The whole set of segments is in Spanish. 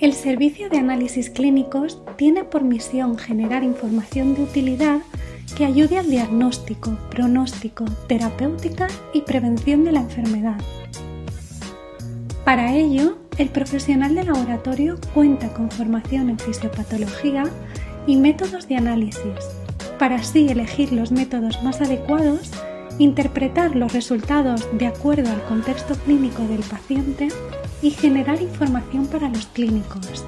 El Servicio de Análisis Clínicos tiene por misión generar información de utilidad que ayude al diagnóstico, pronóstico, terapéutica y prevención de la enfermedad. Para ello, el profesional de laboratorio cuenta con formación en fisiopatología y métodos de análisis, para así elegir los métodos más adecuados, interpretar los resultados de acuerdo al contexto clínico del paciente y generar información para los clínicos.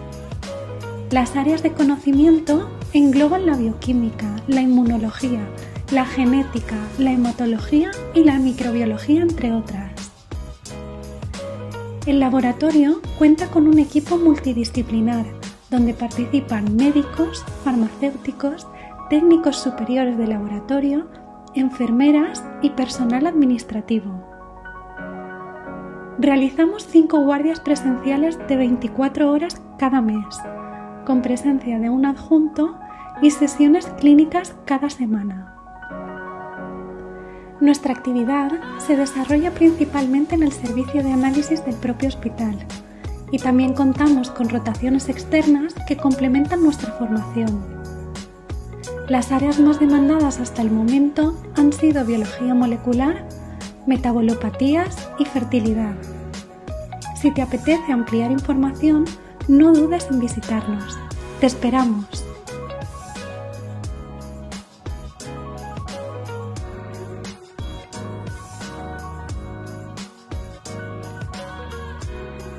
Las áreas de conocimiento engloban la bioquímica, la inmunología, la genética, la hematología y la microbiología, entre otras. El laboratorio cuenta con un equipo multidisciplinar donde participan médicos, farmacéuticos, técnicos superiores de laboratorio, enfermeras y personal administrativo. Realizamos cinco guardias presenciales de 24 horas cada mes, con presencia de un adjunto y sesiones clínicas cada semana. Nuestra actividad se desarrolla principalmente en el servicio de análisis del propio hospital y también contamos con rotaciones externas que complementan nuestra formación. Las áreas más demandadas hasta el momento han sido biología molecular, metabolopatías y fertilidad. Si te apetece ampliar información, no dudes en visitarnos. Te esperamos.